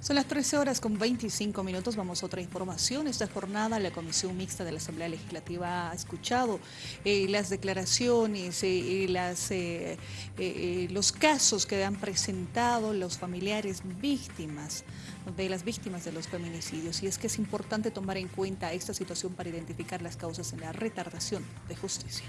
Son las 13 horas con 25 minutos. Vamos a otra información. Esta jornada la Comisión Mixta de la Asamblea Legislativa ha escuchado eh, las declaraciones eh, las, eh, los casos que han presentado los familiares víctimas de las víctimas de los feminicidios. Y es que es importante tomar en cuenta esta situación para identificar las causas en la retardación de justicia.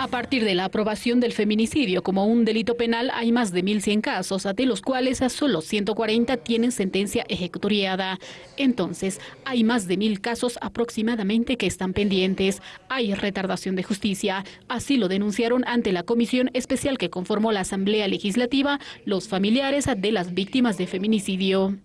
A partir de la aprobación del feminicidio como un delito penal, hay más de 1.100 casos, de los cuales solo 140 tienen sentencia ejecutoriada. Entonces, hay más de 1.000 casos aproximadamente que están pendientes. Hay retardación de justicia. Así lo denunciaron ante la comisión especial que conformó la Asamblea Legislativa los familiares de las víctimas de feminicidio.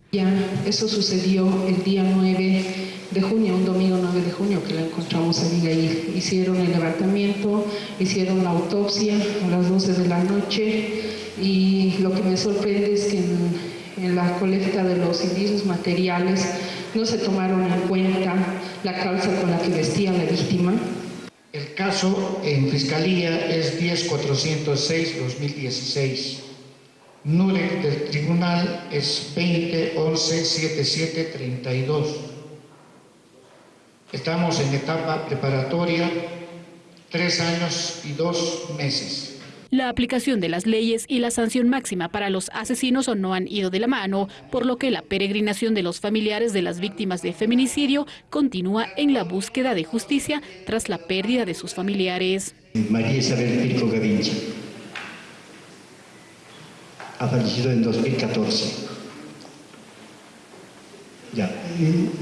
Eso sucedió el día 9 de junio, un domingo 9 de junio que la encontramos a Abigail. Hicieron el levantamiento, hicieron la autopsia a las 12 de la noche y lo que me sorprende es que en, la colecta de los indicios materiales no se tomaron en cuenta la calza con la que vestía la víctima. El caso en Fiscalía es 10406-2016. NUREC del tribunal es 2011-7732. Estamos en etapa preparatoria tres años y dos meses. La aplicación de las leyes y la sanción máxima para los asesinos no han ido de la mano, por lo que la peregrinación de los familiares de las víctimas de feminicidio continúa en la búsqueda de justicia tras la pérdida de sus familiares. María Isabel Pirco Gavincha ha fallecido en 2014. Ya,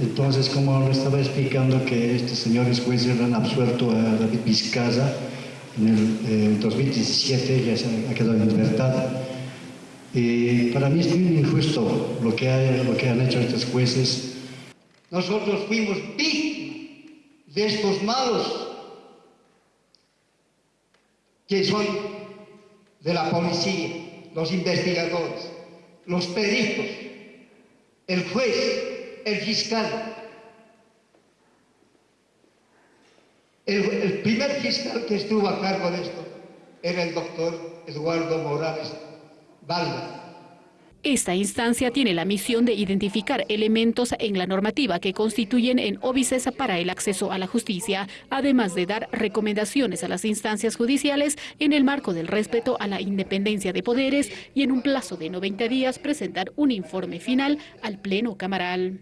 entonces como lo estaba explicando que estos señores jueces han absuelto a David Vizcaza en el 2017, ya se ha quedado en libertad. Y para mí es muy injusto lo que, lo que han hecho estos jueces. Nosotros fuimos víctimas de estos malos que son de la policía, los investigadores, los peritos, el juez, el fiscal. El, primer fiscal que estuvo a cargo de esto era el doctor Eduardo Morales Valga. Esta instancia tiene la misión de identificar elementos en la normativa que constituyen en óbices para el acceso a la justicia, además de dar recomendaciones a las instancias judiciales en el marco del respeto a la independencia de poderes y en un plazo de 90 días presentar un informe final al Pleno Camaral.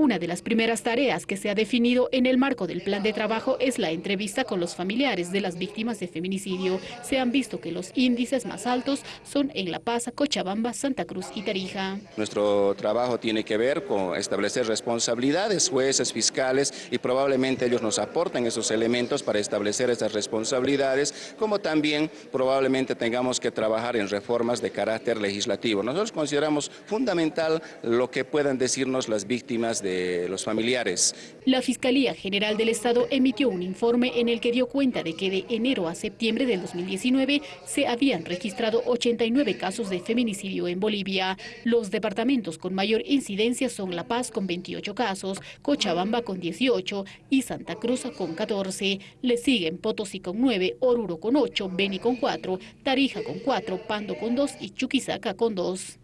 Una de las primeras tareas que se ha definido en el marco del plan de trabajo es la entrevista con los familiares de las víctimas de feminicidio. Se han visto que los índices más altos son en La Paz, Cochabamba, Santa Cruz y Tarija. Nuestro trabajo tiene que ver con establecer responsabilidades, jueces, fiscales y probablemente ellos nos aporten esos elementos para establecer esas responsabilidades, como también probablemente tengamos que trabajar en reformas de carácter legislativo. Nosotros consideramos fundamental lo que puedan decirnos las víctimas los familiares. La Fiscalía General del Estado emitió un informe en el que dio cuenta de que de enero a septiembre del 2019 se habían registrado 89 casos de feminicidio en Bolivia. Los departamentos con mayor incidencia son La Paz con 28 casos, Cochabamba con 18 y Santa Cruz con 14. Le siguen Potosí con 9, Oruro con 8, Beni con 4, Tarija con 4, Pando con 2 y Chuquisaca con 2.